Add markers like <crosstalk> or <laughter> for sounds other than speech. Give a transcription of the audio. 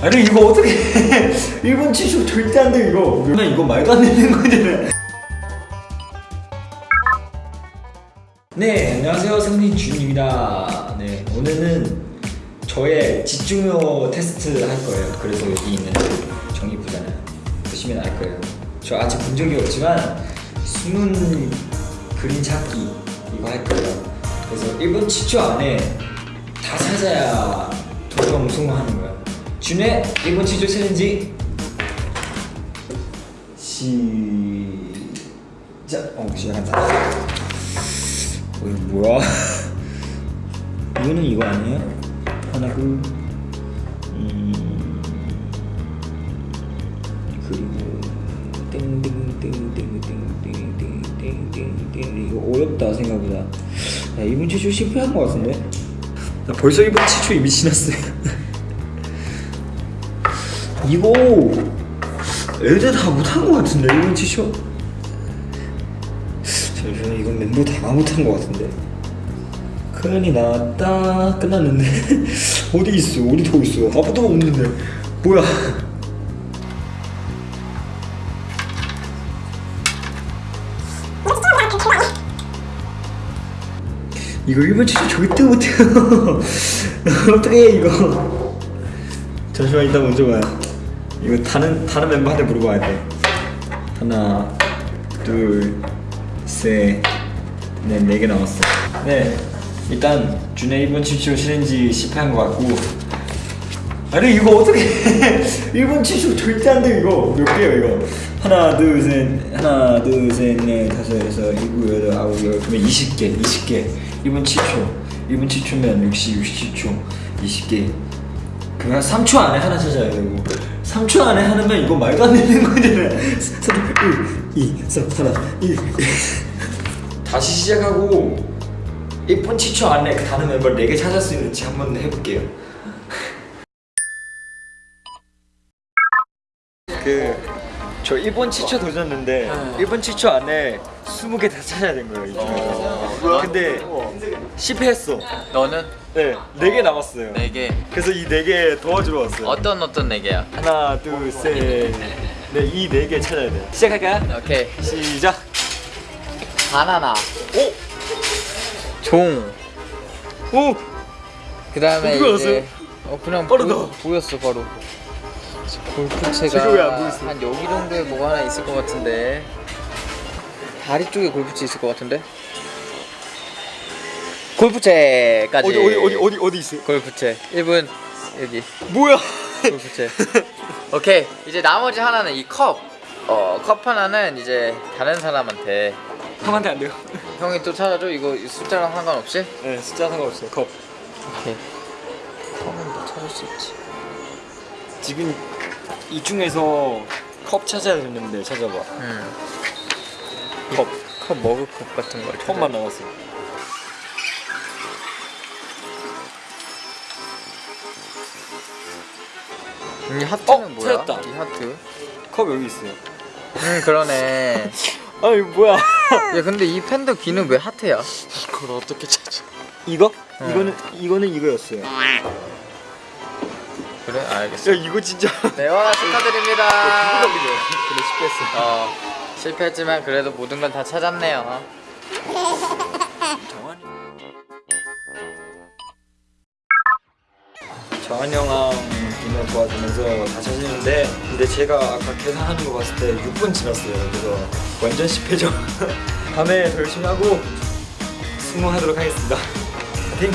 아니 이거 어떻게 <laughs> 일본 치쇼 절대 안 돼 이거. 나 이거 말도 안 되는 거잖아 네 안녕하세요. 승리 준입니다. 네 오늘은 저의 집중력 테스트 할 거예요. 그래서 여기 있는 정리부잖아요 보시면 알 거예요. 저 아직 본 적이 없지만 숨은 그림 찾기 이거 할 거예요. 그래서 1분 7초 안에 다 찾아야 도전 성공하는 거야 준의 1분 7초 챌린지. 시작. 어 시작한다. 어, 이거 뭐야? <laughs> 이거는 이거 아니에요? 하나 둘. 음, 그리고 땡땡땡땡땡땡땡땡땡 이거 어렵다 생각보다. 야, 이분 치초 실패한 것 같은데? 나 벌써 이분 치초 이미 지났어요 <laughs> 이거 애들 다 못한 것 같은데 이분 치초 잠시만 이건 멤버 다 못한 것 같은데. 큰일이 났다. 끝났는데. <laughs> 어디 있어? 어디 더 있어? 아무도 없는데. 뭐야. 이거 1번 치료 절대 못해요. <laughs> 어떡해 이거. 잠시만 이따 먼저 봐요 이거 다른 다른 멤버한테 물어봐야 돼. 하나 둘셋넷네 개 남았어. 네. 일단 준의 1번 치료 챌린지 실패한 것 같고. 아니 이거 어떻게 1번 치쇼 <laughs> 절대 안 돼 이거. 몇 개야 이거? 하나 둘셋 하나 둘셋넷 다섯 여섯 일곱 여덟 아홉 열 그러면 20개 20개. 1분 7초 1분 7초면 60 67초 20개. 그냥 3초 안에 하나 찾아야 되고 3초 안에 하면 이거 말도 안 되는 거잖아 3, 1, 2, 3, 하나 1 다시 시작하고 1분 7초 안에 다른 멤버 4개 찾을 수 있는지 한번 해볼게요. 그 저 1분 7초 도전했는데 1분 7초 안에 20개 다 찾아야 된 거예요 이 중에서 근데 실패했어 너는 네 4개 남았어요 네 개. 그래서 이 4개 도와주러 왔어요 어떤 어떤 네 개야? 하나 둘셋네이 4개 찾아야 돼 시작할까요? 오케이. 시작 바나나. 오! 종. 오! 그 다음에 어떻게 이제 어 그냥 빠르다. 보, 보였어 바로. 골프채가? 한 여기 정도에 뭐가 하나 있을 것 같은데. 다리 쪽에 골프채 있을 것 같은데. 골프채까지. 어디 어디 어디 어디 어디 있어요? 골프채. 1분 여기. 뭐야 골프채. 오케이 이제 나머지 하나는 이 컵. 어 컵 하나는 이제 다른 사람한테 형한테 안 돼요 형이 또 찾아줘 이거 숫자랑 상관없이. 네 숫자 상관없어요 컵 오케이. 컵은 뭐 찾을 수 있지. 지금 이 중에서 컵 찾아야 되는데 찾아봐 음. 컵컵 머그컵 같은 걸. 컵만 남았어 이 하트는 어, 뭐야? 찾았다. 이 하트. 컵 여기 있어요 음 그러네. <laughs> 아 이거 뭐야 <laughs> 야 근데 이 팬더 귀는 왜 하트야? 그걸 어떻게 찾아 이거? 응. 이거는 이거는 이거였어요 야 그래 알겠어. 이거 진짜 네와 축하드립니다. 그래 실패했어 어 실패했지만 그래도 모든 걸다 찾았네요. <laughs> 정한 이명 도와주면서 다 찾았는데 근데 제가 아까 계산하는 거 봤을 때 6분 지났어요. 그래서 완전 실패죠. <laughs> 다음에 더 열심히 하고 승무하도록 하겠습니다. <laughs> 파이팅